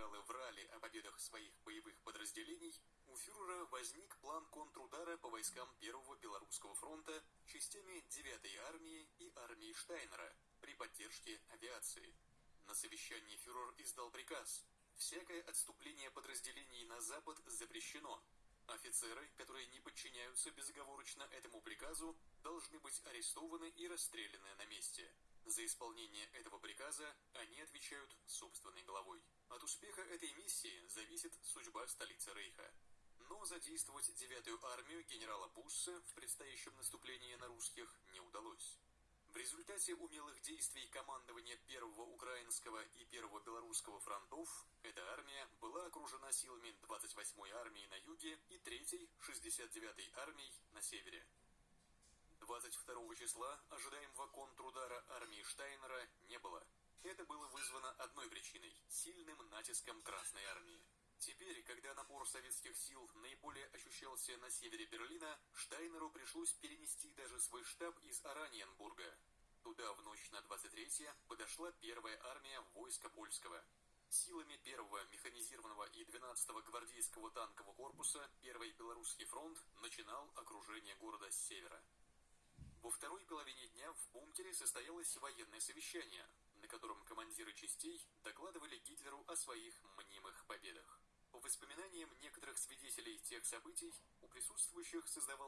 генералы врали о победах своих боевых подразделений, у фюрера возник план контрудара по войскам Первого Белорусского фронта частями 9-й армии и армии Штайнера при поддержке авиации. На совещании фюрер издал приказ «Всякое отступление подразделений на запад запрещено. Офицеры, которые не подчиняются безоговорочно этому приказу, должны быть арестованы и расстреляны на месте. За исполнение этого приказа они отвечают собственной головой. От успеха этой миссии зависит судьба столицы Рейха. Но задействовать девятую армию генерала Бусса в предстоящем наступлении на русских не удалось. Результате умелых действий командования Первого Украинского и Первого Белорусского фронтов эта армия была окружена силами 28-й армии на юге и 3-й 69-й армией на севере. 22 числа ожидаемого контрудара армии Штайнера не было. Это было вызвано одной причиной – сильным натиском Красной армии. Теперь, когда напор советских сил наиболее ощущался на севере Берлина, Штайнеру пришлось перенести даже свой штаб из Ораниенбурга. Туда в ночь на 23 подошла первая армия войска польского. Силами первого механизированного и 12-го гвардейского танкового корпуса Первый Белорусский фронт начинал окружение города с севера. Во второй половине дня в бункере состоялось военное совещание, на котором командиры частей докладывали Гитлеру о своих мнимых победах. По воспоминаниям некоторых свидетелей тех событий, у присутствующих создавалось